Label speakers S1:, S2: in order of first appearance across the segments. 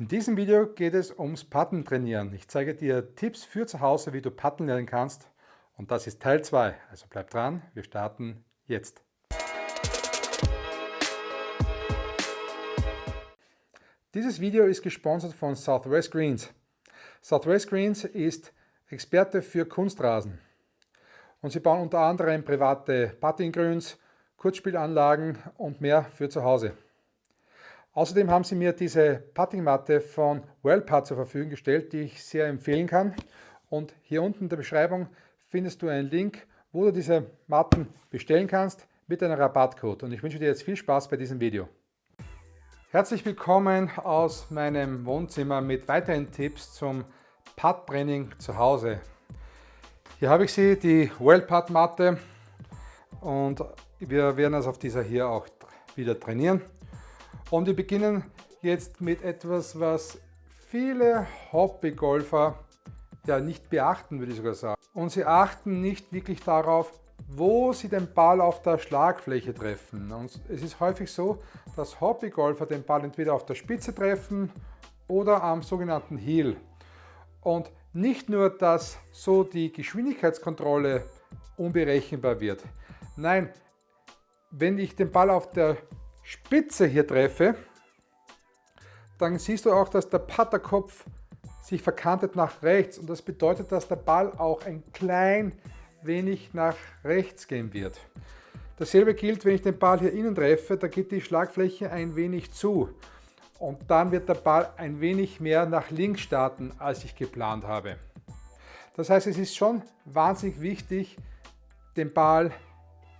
S1: In diesem Video geht es ums Putten trainieren. Ich zeige dir Tipps für zu Hause, wie du Putten lernen kannst. Und das ist Teil 2. Also bleib dran, wir starten jetzt. Dieses Video ist gesponsert von Southwest Greens. Southwest Greens ist Experte für Kunstrasen. Und sie bauen unter anderem private Puttinggrüns, Kurzspielanlagen und mehr für zu Hause. Außerdem haben sie mir diese Puttingmatte von Wellputt zur Verfügung gestellt, die ich sehr empfehlen kann. Und hier unten in der Beschreibung findest du einen Link, wo du diese Matten bestellen kannst mit einem Rabattcode. Und ich wünsche dir jetzt viel Spaß bei diesem Video. Herzlich willkommen aus meinem Wohnzimmer mit weiteren Tipps zum Putt-Training zu Hause. Hier habe ich sie, die Wellputt-Matte. Und wir werden also auf dieser hier auch wieder trainieren. Und wir beginnen jetzt mit etwas, was viele Hobbygolfer ja nicht beachten, würde ich sogar sagen. Und sie achten nicht wirklich darauf, wo sie den Ball auf der Schlagfläche treffen. Und es ist häufig so, dass Hobbygolfer den Ball entweder auf der Spitze treffen oder am sogenannten Heel. Und nicht nur, dass so die Geschwindigkeitskontrolle unberechenbar wird. Nein, wenn ich den Ball auf der Spitze hier treffe, dann siehst du auch, dass der Putterkopf sich verkantet nach rechts und das bedeutet, dass der Ball auch ein klein wenig nach rechts gehen wird. Dasselbe gilt, wenn ich den Ball hier innen treffe, da geht die Schlagfläche ein wenig zu und dann wird der Ball ein wenig mehr nach links starten, als ich geplant habe. Das heißt, es ist schon wahnsinnig wichtig, den Ball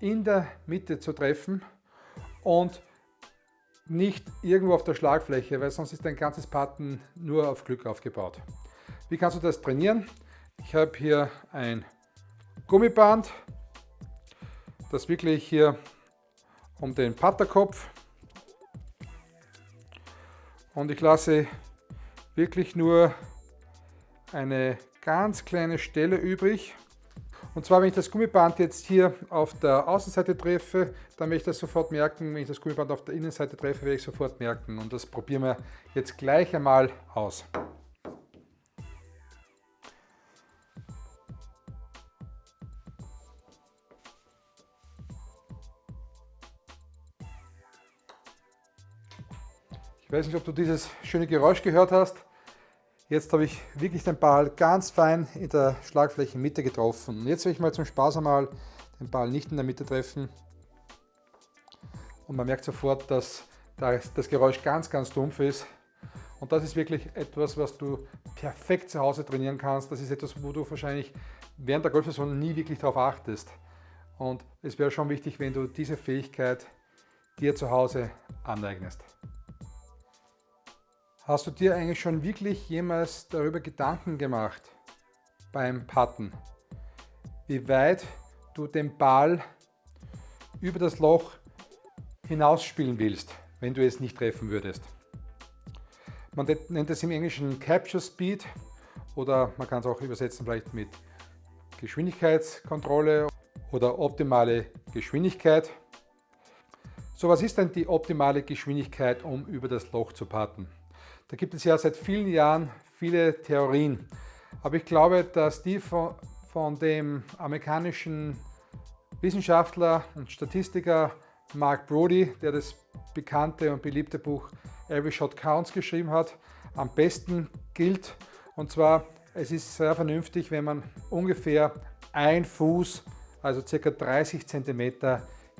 S1: in der Mitte zu treffen und nicht irgendwo auf der Schlagfläche, weil sonst ist dein ganzes Putten nur auf Glück aufgebaut. Wie kannst du das trainieren? Ich habe hier ein Gummiband, das wirklich hier um den Putterkopf und ich lasse wirklich nur eine ganz kleine Stelle übrig und zwar, wenn ich das Gummiband jetzt hier auf der Außenseite treffe, dann werde ich das sofort merken. Wenn ich das Gummiband auf der Innenseite treffe, werde ich sofort merken. Und das probieren wir jetzt gleich einmal aus. Ich weiß nicht, ob du dieses schöne Geräusch gehört hast. Jetzt habe ich wirklich den Ball ganz fein in der Schlagflächenmitte getroffen. Und jetzt will ich mal zum Spaß einmal den Ball nicht in der Mitte treffen. Und man merkt sofort, dass das Geräusch ganz, ganz dumpf ist. Und das ist wirklich etwas, was du perfekt zu Hause trainieren kannst. Das ist etwas, wo du wahrscheinlich während der Golfsaison nie wirklich darauf achtest. Und es wäre schon wichtig, wenn du diese Fähigkeit dir zu Hause aneignest. Hast du dir eigentlich schon wirklich jemals darüber Gedanken gemacht beim Putten, wie weit du den Ball über das Loch hinausspielen willst, wenn du es nicht treffen würdest? Man nennt es im Englischen Capture Speed oder man kann es auch übersetzen vielleicht mit Geschwindigkeitskontrolle oder optimale Geschwindigkeit. So, was ist denn die optimale Geschwindigkeit, um über das Loch zu putten? Da gibt es ja seit vielen Jahren viele Theorien. Aber ich glaube, dass die von, von dem amerikanischen Wissenschaftler und Statistiker Mark Brody, der das bekannte und beliebte Buch Every Shot Counts geschrieben hat, am besten gilt. Und zwar, es ist sehr vernünftig, wenn man ungefähr ein Fuß, also ca. 30 cm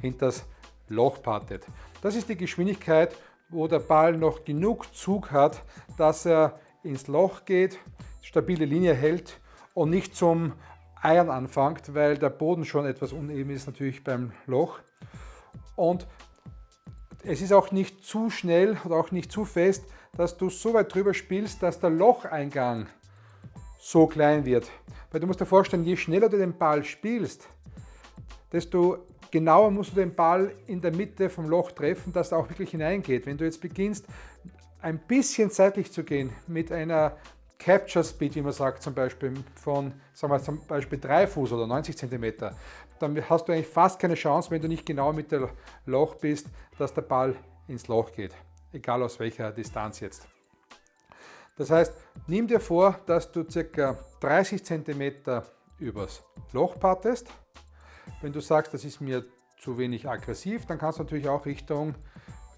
S1: hinter das Loch pattet. Das ist die Geschwindigkeit wo der Ball noch genug Zug hat, dass er ins Loch geht, stabile Linie hält und nicht zum Eiern anfängt, weil der Boden schon etwas uneben ist natürlich beim Loch. Und es ist auch nicht zu schnell oder auch nicht zu fest, dass du so weit drüber spielst, dass der Locheingang so klein wird. Weil du musst dir vorstellen, je schneller du den Ball spielst, desto genauer musst du den Ball in der Mitte vom Loch treffen, dass er auch wirklich hineingeht. Wenn du jetzt beginnst, ein bisschen seitlich zu gehen mit einer Capture Speed, wie man sagt, zum Beispiel von sagen wir zum Beispiel 3 Fuß oder 90 cm, dann hast du eigentlich fast keine Chance, wenn du nicht genau mit dem Loch bist, dass der Ball ins Loch geht, egal aus welcher Distanz jetzt. Das heißt, nimm dir vor, dass du ca. 30 cm übers Loch pattest. Wenn du sagst, das ist mir zu wenig aggressiv, dann kannst du natürlich auch Richtung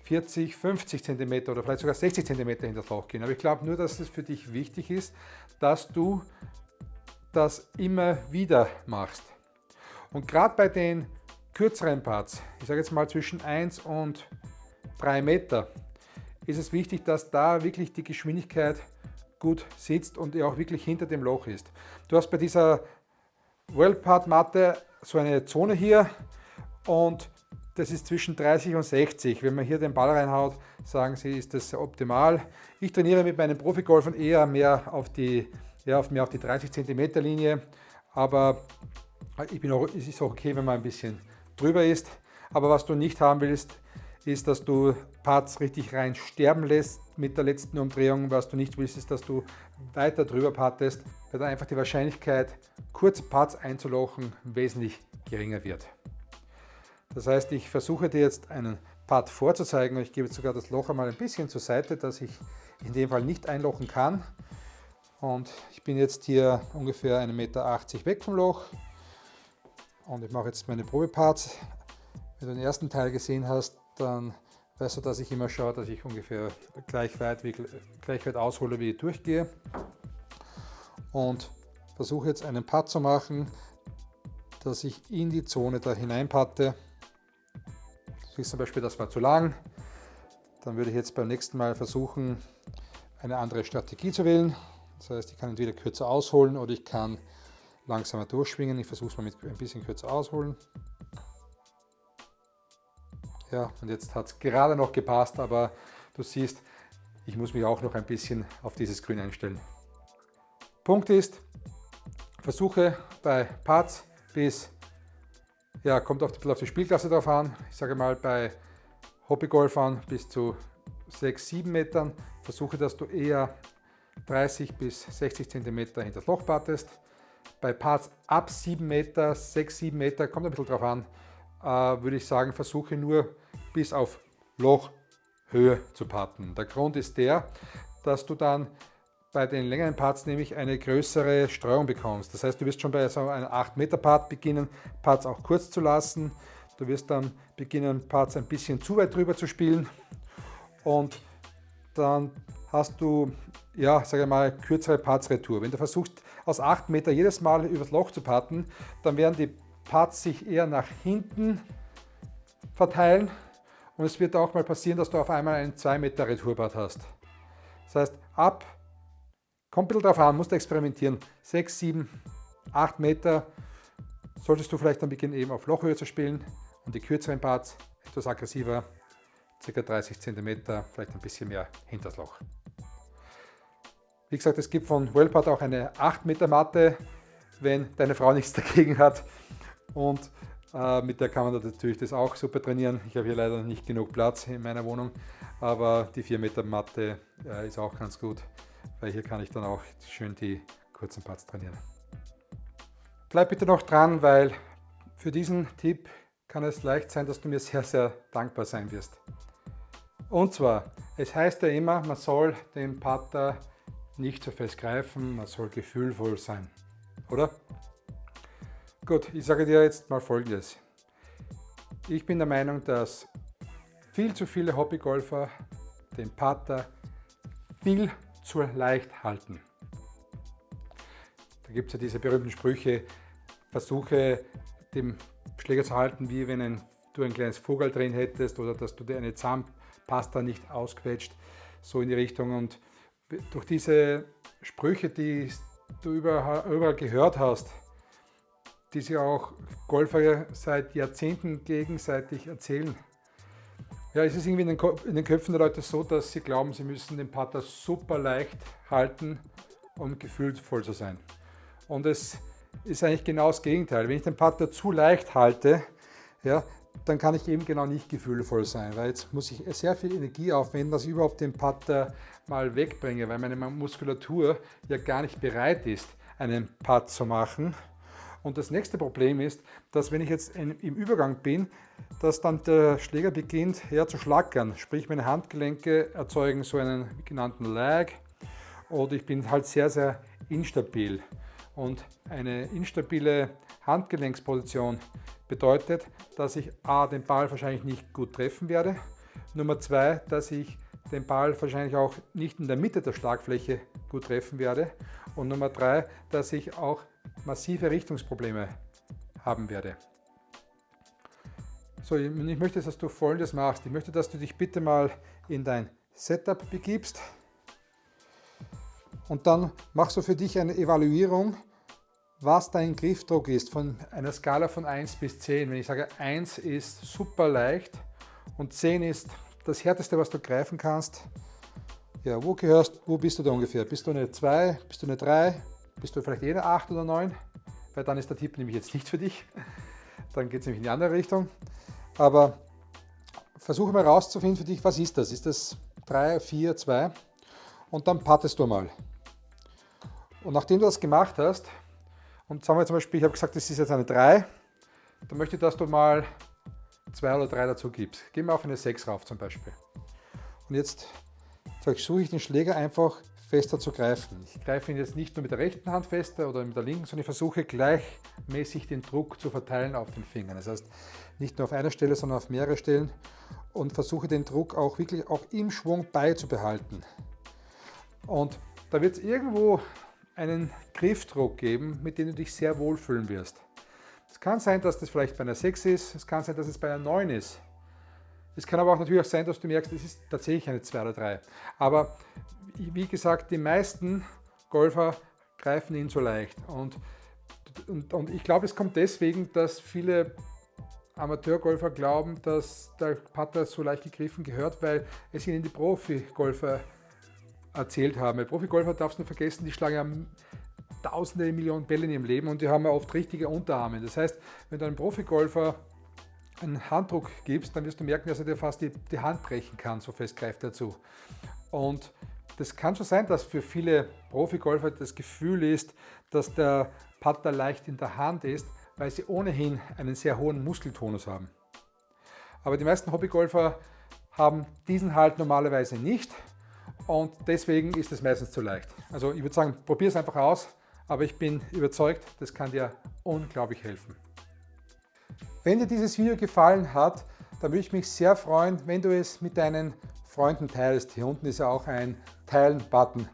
S1: 40, 50 cm oder vielleicht sogar 60 cm in das Loch gehen. Aber ich glaube nur, dass es für dich wichtig ist, dass du das immer wieder machst. Und gerade bei den kürzeren Parts, ich sage jetzt mal zwischen 1 und 3 Meter, ist es wichtig, dass da wirklich die Geschwindigkeit gut sitzt und auch wirklich hinter dem Loch ist. Du hast bei dieser Wellpart-Matte so eine Zone hier und das ist zwischen 30 und 60. Wenn man hier den Ball reinhaut, sagen sie, ist das optimal. Ich trainiere mit meinen Profigolfern eher mehr auf die, auf, mehr auf die 30 cm Linie, aber ich bin auch, es ist auch okay, wenn man ein bisschen drüber ist. Aber was du nicht haben willst, ist, dass du Parts richtig rein sterben lässt mit der letzten Umdrehung. Was du nicht willst, ist, dass du weiter drüber partest, weil dann einfach die Wahrscheinlichkeit, kurze Parts einzulochen, wesentlich geringer wird. Das heißt, ich versuche dir jetzt einen Part vorzuzeigen. Ich gebe sogar das Loch einmal ein bisschen zur Seite, dass ich in dem Fall nicht einlochen kann. Und ich bin jetzt hier ungefähr 1,80 Meter weg vom Loch. Und ich mache jetzt meine Probeparts. Wenn du den ersten Teil gesehen hast, dann weißt du, dass ich immer schaue, dass ich ungefähr gleich weit, wie, gleich weit aushole, wie ich durchgehe. Und versuche jetzt einen Putt zu machen, dass ich in die Zone da hineinpatte. Du siehst zum Beispiel, das war zu lang. Dann würde ich jetzt beim nächsten Mal versuchen, eine andere Strategie zu wählen. Das heißt, ich kann entweder kürzer ausholen oder ich kann langsamer durchschwingen. Ich versuche es mal mit ein bisschen kürzer ausholen. Ja, und jetzt hat es gerade noch gepasst, aber du siehst, ich muss mich auch noch ein bisschen auf dieses Grün einstellen. Punkt ist, versuche bei Parts bis, ja, kommt auf die, auf die Spielklasse drauf an, ich sage mal bei Hobbygolfern bis zu 6, 7 Metern, versuche, dass du eher 30 bis 60 cm hinter das Loch pattest. Bei Parts ab 7 Meter, 6, 7 Meter, kommt ein bisschen drauf an, würde ich sagen, versuche nur bis auf Lochhöhe zu patten. Der Grund ist der, dass du dann bei den längeren Parts nämlich eine größere Streuung bekommst. Das heißt, du wirst schon bei so einem 8 Meter Part beginnen, Parts auch kurz zu lassen. Du wirst dann beginnen, Parts ein bisschen zu weit drüber zu spielen und dann hast du, ja, sage ich mal, kürzere Parts Retour. Wenn du versuchst, aus 8 Meter jedes Mal übers Loch zu patten, dann werden die Parts sich eher nach hinten verteilen und es wird auch mal passieren, dass du auf einmal einen 2 Meter Retourbad hast. Das heißt, ab, kommt ein bisschen drauf an, musst experimentieren, 6, 7, 8 Meter solltest du vielleicht dann beginnen eben auf Lochhöhe zu spielen und die kürzeren Parts etwas aggressiver, ca. 30 cm, vielleicht ein bisschen mehr hinter das Loch. Wie gesagt, es gibt von Wellpad auch eine 8 Meter Matte, wenn deine Frau nichts dagegen hat. Und äh, mit der kann man natürlich das auch super trainieren. Ich habe hier leider nicht genug Platz in meiner Wohnung, aber die 4 Meter Matte äh, ist auch ganz gut, weil hier kann ich dann auch schön die kurzen Parts trainieren. Bleib bitte noch dran, weil für diesen Tipp kann es leicht sein, dass du mir sehr, sehr dankbar sein wirst. Und zwar, es heißt ja immer, man soll den Putter nicht zu fest greifen, man soll gefühlvoll sein, oder? Gut, ich sage dir jetzt mal folgendes. Ich bin der Meinung, dass viel zu viele Hobbygolfer den Putter viel zu leicht halten. Da gibt es ja diese berühmten Sprüche, versuche dem Schläger zu halten, wie wenn ein, du ein kleines Vogel drin hättest oder dass du dir eine Zahnpasta nicht ausquetscht, so in die Richtung. Und durch diese Sprüche, die du überall gehört hast, die sich auch Golfer seit Jahrzehnten gegenseitig erzählen. Ja, es ist irgendwie in den, Köpfen der Leute so, dass sie glauben, sie müssen den Putter super leicht halten, um gefühlvoll zu sein. Und es ist eigentlich genau das Gegenteil. Wenn ich den Putter zu leicht halte, ja, dann kann ich eben genau nicht gefühlvoll sein, weil jetzt muss ich sehr viel Energie aufwenden, dass ich überhaupt den Putter mal wegbringe, weil meine Muskulatur ja gar nicht bereit ist, einen Putt zu machen. Und das nächste Problem ist, dass wenn ich jetzt im Übergang bin, dass dann der Schläger beginnt her zu schlackern, sprich meine Handgelenke erzeugen so einen genannten Lag oder ich bin halt sehr, sehr instabil. Und eine instabile Handgelenksposition bedeutet, dass ich A, den Ball wahrscheinlich nicht gut treffen werde, Nummer zwei, dass ich den Ball wahrscheinlich auch nicht in der Mitte der Schlagfläche gut treffen werde. Und Nummer drei, dass ich auch massive Richtungsprobleme haben werde. So, ich möchte, dass du folgendes machst. Ich möchte, dass du dich bitte mal in dein Setup begibst und dann machst du für dich eine Evaluierung, was dein Griffdruck ist von einer Skala von 1 bis 10. Wenn ich sage 1 ist super leicht und 10 ist das härteste, was du greifen kannst. Ja, wo gehörst, wo bist du da ungefähr? Bist du eine 2, bist du eine 3, bist du vielleicht jede 8 oder 9? Weil dann ist der Tipp nämlich jetzt nicht für dich. Dann geht es nämlich in die andere Richtung. Aber versuche mal rauszufinden für dich, was ist das? Ist das 3, 4, 2? Und dann pattest du mal. Und nachdem du das gemacht hast, und sagen wir zum Beispiel, ich habe gesagt, das ist jetzt eine 3, dann möchte ich, dass du mal 2 oder 3 dazu gibst. Geh mal auf eine 6 rauf zum Beispiel. Und jetzt versuche ich den Schläger einfach fester zu greifen. Ich greife ihn jetzt nicht nur mit der rechten Hand fester oder mit der linken, sondern ich versuche gleichmäßig den Druck zu verteilen auf den Fingern. Das heißt, nicht nur auf einer Stelle, sondern auf mehrere Stellen und versuche den Druck auch wirklich auch im Schwung beizubehalten. Und da wird es irgendwo einen Griffdruck geben, mit dem du dich sehr wohlfühlen wirst. Es kann sein, dass das vielleicht bei einer 6 ist, es kann sein, dass es bei einer 9 ist. Es kann aber auch natürlich auch sein, dass du merkst, es ist tatsächlich eine 2 oder 3. Aber wie gesagt, die meisten Golfer greifen ihn so leicht. Und, und, und ich glaube, es kommt deswegen, dass viele Amateurgolfer glauben, dass der Putter so leicht gegriffen gehört, weil es ihnen die Profi-Golfer erzählt haben. Bei Profigolfer darfst du nicht vergessen, die schlagen ja tausende Millionen Bälle in ihrem Leben und die haben ja oft richtige Unterarme. Das heißt, wenn du einem Profigolfer einen Handdruck gibst, dann wirst du merken, dass er dir fast die, die Hand brechen kann, so fest greift er zu. Und das kann schon sein, dass für viele Profigolfer das Gefühl ist, dass der Putter leicht in der Hand ist, weil sie ohnehin einen sehr hohen Muskeltonus haben. Aber die meisten Hobbygolfer haben diesen Halt normalerweise nicht und deswegen ist es meistens zu leicht. Also ich würde sagen, probier es einfach aus, aber ich bin überzeugt, das kann dir unglaublich helfen. Wenn dir dieses Video gefallen hat, dann würde ich mich sehr freuen, wenn du es mit deinen Freunden teilst. Hier unten ist ja auch ein Teilen-Button.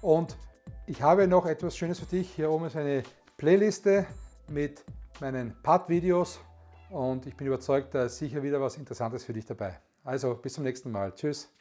S1: Und ich habe noch etwas Schönes für dich. Hier oben ist eine Playliste mit meinen Putt-Videos und ich bin überzeugt, da ist sicher wieder was Interessantes für dich dabei. Also bis zum nächsten Mal. Tschüss.